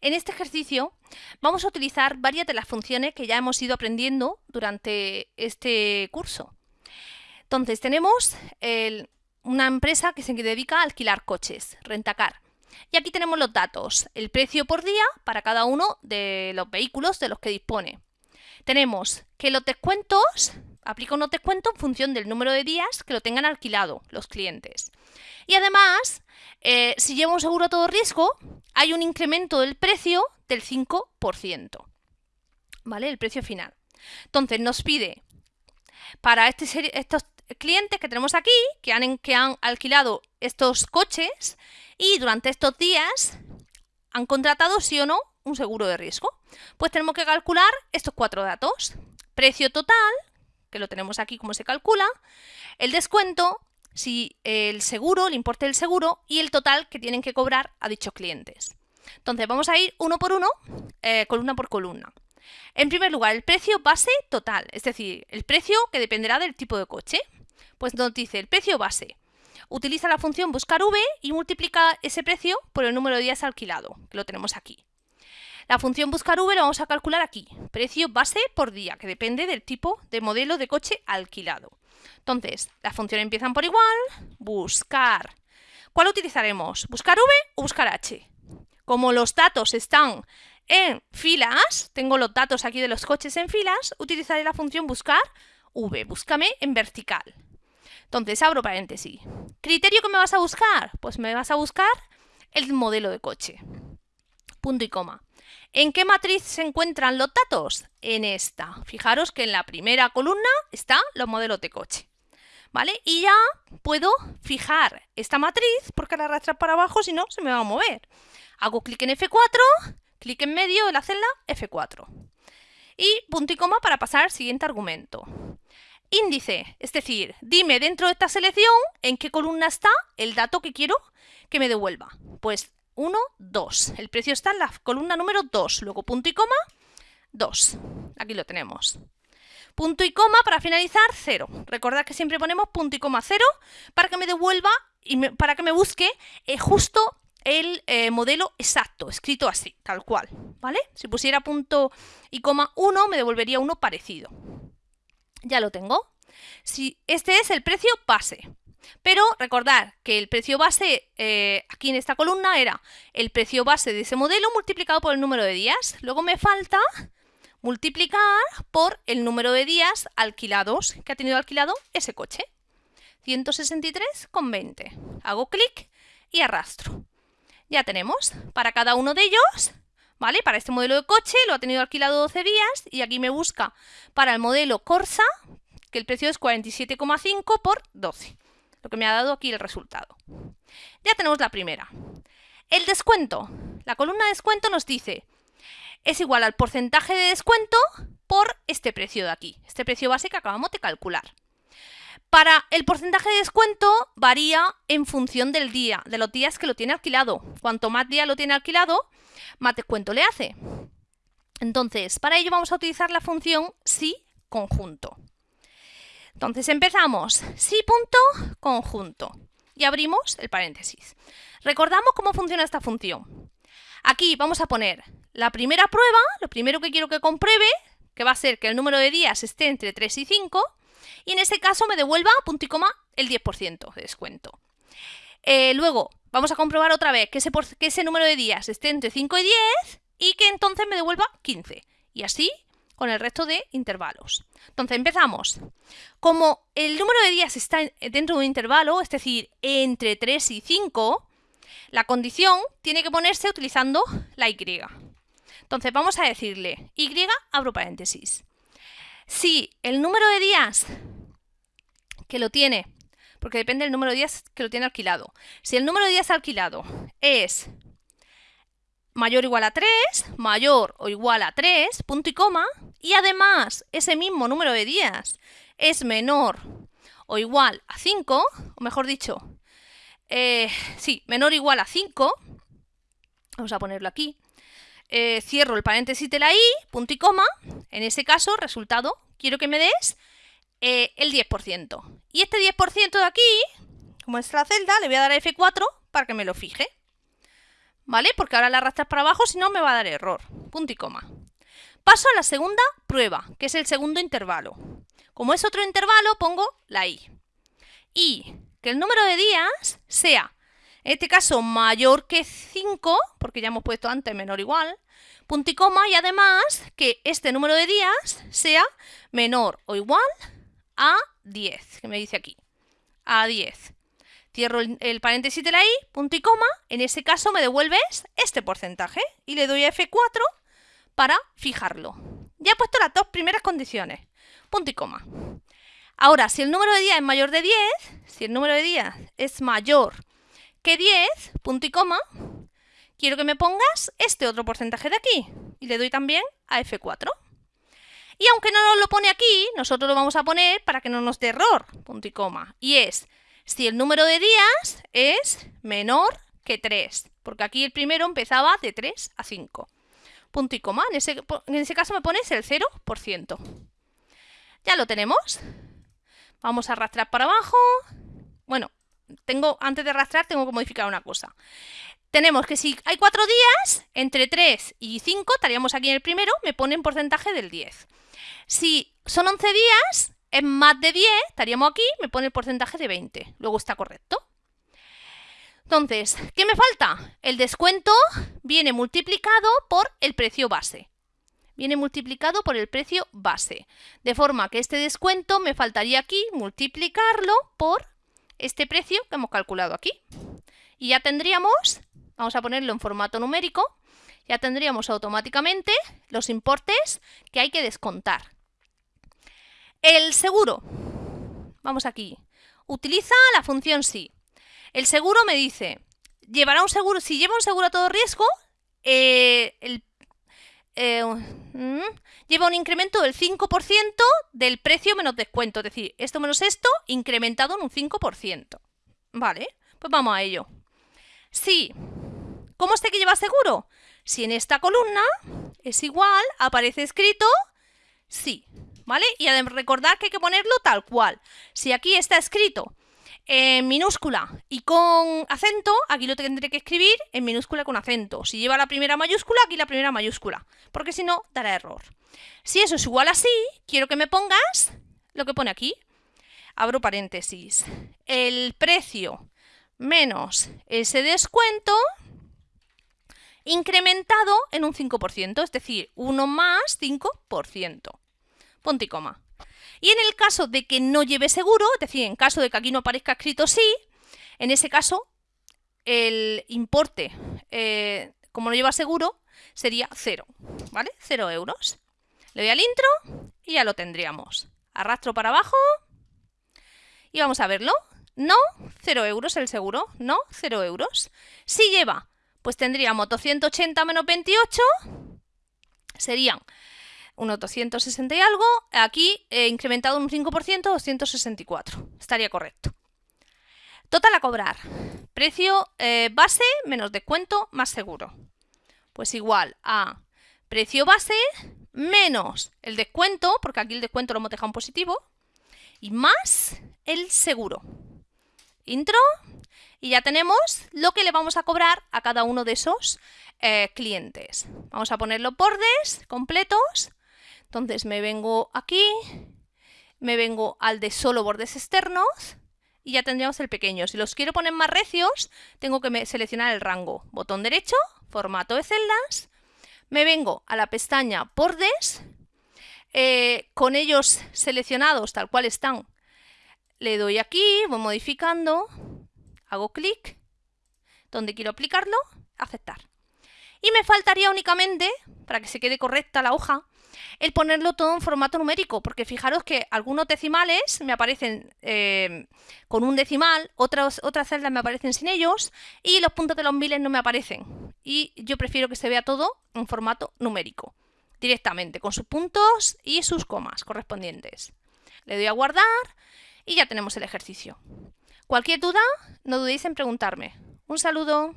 En este ejercicio vamos a utilizar varias de las funciones que ya hemos ido aprendiendo durante este curso. Entonces tenemos una empresa que se dedica a alquilar coches, Rentacar. Y aquí tenemos los datos, el precio por día para cada uno de los vehículos de los que dispone. Tenemos que los descuentos, aplica unos descuentos en función del número de días que lo tengan alquilado los clientes. Y además, eh, si lleva un seguro a todo riesgo, hay un incremento del precio del 5%. ¿Vale? El precio final. Entonces nos pide para este estos clientes que tenemos aquí, que han, que han alquilado estos coches y durante estos días han contratado sí o no un seguro de riesgo. Pues tenemos que calcular estos cuatro datos. Precio total, que lo tenemos aquí como se calcula, el descuento, si el seguro, el importe del seguro y el total que tienen que cobrar a dichos clientes. Entonces vamos a ir uno por uno, eh, columna por columna. En primer lugar, el precio base total, es decir, el precio que dependerá del tipo de coche. Pues nos dice el precio base. Utiliza la función buscar v y multiplica ese precio por el número de días alquilado, que lo tenemos aquí. La función buscar v lo vamos a calcular aquí, precio base por día, que depende del tipo de modelo de coche alquilado. Entonces, las funciones empiezan por igual, buscar. ¿Cuál utilizaremos? ¿Buscar v o buscar h? Como los datos están en filas, tengo los datos aquí de los coches en filas, utilizaré la función buscar v, búscame en vertical. Entonces, abro paréntesis. ¿Criterio que me vas a buscar? Pues me vas a buscar el modelo de coche. Punto y coma. ¿En qué matriz se encuentran los datos? En esta. Fijaros que en la primera columna están los modelos de coche. ¿Vale? Y ya puedo fijar esta matriz porque la arrastrar para abajo, si no, se me va a mover. Hago clic en F4, clic en medio de la celda F4. Y punto y coma para pasar al siguiente argumento. Índice, es decir, dime dentro de esta selección en qué columna está el dato que quiero que me devuelva. Pues 1, 2. El precio está en la columna número 2. Luego punto y coma, 2. Aquí lo tenemos. Punto y coma para finalizar, 0. Recordad que siempre ponemos punto y coma 0 para que me devuelva y para que me busque eh, justo el eh, modelo exacto, escrito así, tal cual. ¿Vale? Si pusiera punto y coma 1 me devolvería uno parecido. Ya lo tengo. Si este es el precio base. Pero recordad que el precio base eh, aquí en esta columna era el precio base de ese modelo multiplicado por el número de días. Luego me falta multiplicar por el número de días alquilados que ha tenido alquilado ese coche. 163,20. Hago clic y arrastro. Ya tenemos para cada uno de ellos, ¿vale? Para este modelo de coche lo ha tenido alquilado 12 días y aquí me busca para el modelo Corsa, que el precio es 47,5 por 12 lo que me ha dado aquí el resultado. Ya tenemos la primera. El descuento. La columna de descuento nos dice es igual al porcentaje de descuento por este precio de aquí, este precio base que acabamos de calcular. Para el porcentaje de descuento varía en función del día, de los días que lo tiene alquilado. Cuanto más días lo tiene alquilado, más descuento le hace. Entonces, para ello vamos a utilizar la función si conjunto. Entonces empezamos, sí punto, conjunto. Y abrimos el paréntesis. Recordamos cómo funciona esta función. Aquí vamos a poner la primera prueba, lo primero que quiero que compruebe, que va a ser que el número de días esté entre 3 y 5, y en este caso me devuelva, punto y coma, el 10% de descuento. Eh, luego, vamos a comprobar otra vez que ese, que ese número de días esté entre 5 y 10, y que entonces me devuelva 15. Y así con el resto de intervalos. Entonces empezamos. Como el número de días está dentro de un intervalo, es decir, entre 3 y 5, la condición tiene que ponerse utilizando la y. Entonces vamos a decirle y, abro paréntesis. Si el número de días que lo tiene, porque depende del número de días que lo tiene alquilado, si el número de días alquilado es mayor o igual a 3, mayor o igual a 3, punto y coma, y además ese mismo número de días es menor o igual a 5, o mejor dicho, eh, sí, menor o igual a 5, vamos a ponerlo aquí, eh, cierro el paréntesis de la i, punto y coma, en ese caso, resultado, quiero que me des eh, el 10%. Y este 10% de aquí, como es la celda, le voy a dar a F4 para que me lo fije. ¿vale? Porque ahora la arrastras para abajo, si no me va a dar error. Punto y coma. Paso a la segunda prueba, que es el segundo intervalo. Como es otro intervalo, pongo la i. Y que el número de días sea, en este caso, mayor que 5, porque ya hemos puesto antes menor o igual, punto y coma, y además que este número de días sea menor o igual a 10, que me dice aquí, a 10. Cierro el, paréntesis de la i, punto y coma, en ese caso me devuelves este porcentaje y le doy a F4 para fijarlo. Ya he puesto las dos primeras condiciones, punto y coma. Ahora, si el número de días es mayor de 10, si el número de días es mayor que 10, punto y coma, quiero que me pongas este otro porcentaje de aquí. Y le doy también a F4. Y aunque no nos lo pone aquí, nosotros lo vamos a poner para que no nos dé error, punto y coma. Y es si el número de días es menor que 3, porque aquí el primero empezaba de 3 a 5. Punto y coma, en ese, en ese caso me pones el 0%. Ya lo tenemos. Vamos a arrastrar para abajo. Bueno, tengo antes de arrastrar tengo que modificar una cosa. Tenemos que si hay 4 días, entre 3 y 5, estaríamos aquí en el primero, me pone un porcentaje del 10. Si son 11 días, es más de 10, estaríamos aquí, me pone el porcentaje de 20. Luego está correcto. Entonces, ¿qué me falta? El descuento viene multiplicado por el precio base. Viene multiplicado por el precio base. De forma que este descuento me faltaría aquí multiplicarlo por este precio que hemos calculado aquí. Y ya tendríamos, vamos a ponerlo en formato numérico, ya tendríamos automáticamente los importes que hay que descontar. El seguro. Vamos aquí. Utiliza la función sí. El seguro me dice, llevará un seguro, si lleva un seguro a todo riesgo, eh, eh, mm, lleva un incremento del 5% del precio menos descuento. Es decir, esto menos esto, incrementado en un 5%. Vale, pues vamos a ello. Sí. ¿Cómo sé que lleva seguro? Si en esta columna es igual, aparece escrito sí. ¿vale? Y recordar que hay que ponerlo tal cual. Si aquí está escrito en minúscula y con acento, aquí lo tendré que escribir en minúscula con acento. Si lleva la primera mayúscula, aquí la primera mayúscula, porque si no, dará error. Si eso es igual así, quiero que me pongas lo que pone aquí. Abro paréntesis. El precio menos ese descuento incrementado en un 5%, es decir, 1 más 5% punto y coma. Y en el caso de que no lleve seguro, es decir, en caso de que aquí no aparezca escrito sí, en ese caso el importe, eh, como no lleva seguro, sería cero, ¿vale? Cero euros. Le doy al intro y ya lo tendríamos. Arrastro para abajo y vamos a verlo. No, cero euros el seguro, no, cero euros. Si lleva, pues tendríamos 280 menos 28, serían unos 260 y algo, aquí he incrementado un 5%, 264. Estaría correcto. Total a cobrar. Precio eh, base menos descuento más seguro. Pues igual a precio base menos el descuento, porque aquí el descuento lo hemos dejado en positivo, y más el seguro. Intro, y ya tenemos lo que le vamos a cobrar a cada uno de esos eh, clientes. Vamos a poner los bordes completos entonces me vengo aquí, me vengo al de solo bordes externos y ya tendríamos el pequeño. Si los quiero poner más recios, tengo que seleccionar el rango. Botón derecho, formato de celdas, me vengo a la pestaña bordes, eh, con ellos seleccionados tal cual están, le doy aquí, voy modificando, hago clic, donde quiero aplicarlo, aceptar. Y me faltaría únicamente, para que se quede correcta la hoja, el ponerlo todo en formato numérico, porque fijaros que algunos decimales me aparecen eh, con un decimal, otras, otras celdas me aparecen sin ellos y los puntos de los miles no me aparecen. Y yo prefiero que se vea todo en formato numérico, directamente, con sus puntos y sus comas correspondientes. Le doy a guardar y ya tenemos el ejercicio. Cualquier duda, no dudéis en preguntarme. Un saludo.